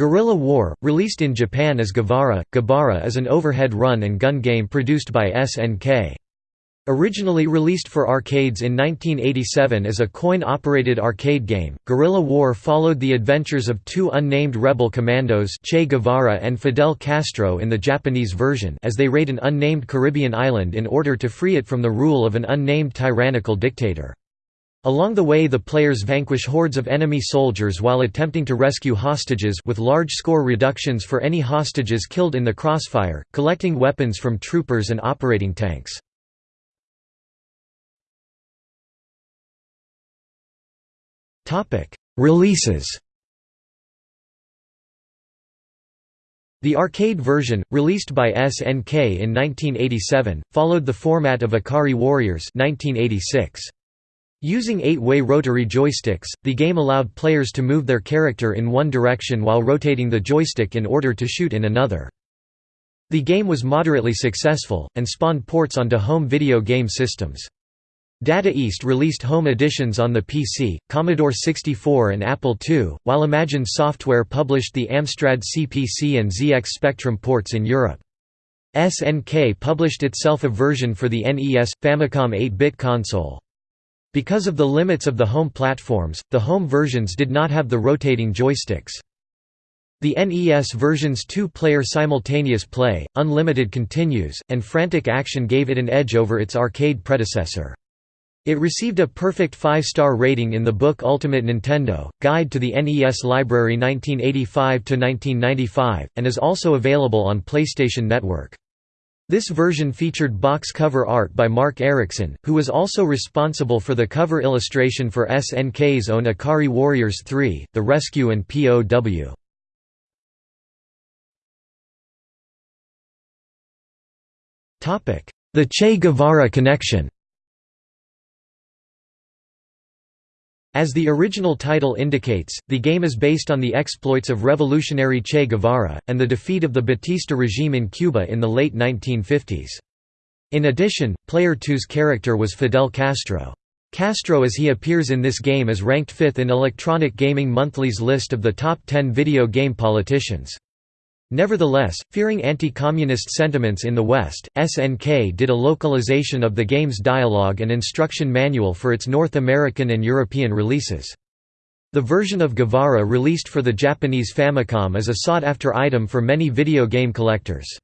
Guerrilla War, released in Japan as Guevara, Gebara is an overhead run and gun game produced by SNK. Originally released for arcades in 1987 as a coin-operated arcade game, Guerrilla War followed the adventures of two unnamed rebel commandos Che Guevara and Fidel Castro in the Japanese version as they raid an unnamed Caribbean island in order to free it from the rule of an unnamed tyrannical dictator. Along the way the players vanquish hordes of enemy soldiers while attempting to rescue hostages with large score reductions for any hostages killed in the crossfire, collecting weapons from troopers and operating tanks. Releases The arcade version, released by SNK in 1987, followed the format of Ikari Warriors 1986. Using eight-way rotary joysticks, the game allowed players to move their character in one direction while rotating the joystick in order to shoot in another. The game was moderately successful, and spawned ports onto home video game systems. Data East released home editions on the PC, Commodore 64 and Apple II, while Imagine Software published the Amstrad CPC and ZX Spectrum ports in Europe. SNK published itself a version for the NES – Famicom 8-bit console. Because of the limits of the home platforms, the home versions did not have the rotating joysticks. The NES version's two-player simultaneous play, unlimited continues, and frantic action gave it an edge over its arcade predecessor. It received a perfect five-star rating in the book Ultimate Nintendo, Guide to the NES Library 1985–1995, and is also available on PlayStation Network. This version featured box cover art by Mark Erickson, who was also responsible for the cover illustration for SNK's own Ikari Warriors 3, The Rescue and POW. The Che Guevara connection As the original title indicates, the game is based on the exploits of revolutionary Che Guevara, and the defeat of the Batista regime in Cuba in the late 1950s. In addition, Player 2's character was Fidel Castro. Castro as he appears in this game is ranked fifth in Electronic Gaming Monthly's list of the top 10 video game politicians. Nevertheless, fearing anti-communist sentiments in the West, SNK did a localization of the game's dialogue and instruction manual for its North American and European releases. The version of Guevara released for the Japanese Famicom is a sought-after item for many video game collectors.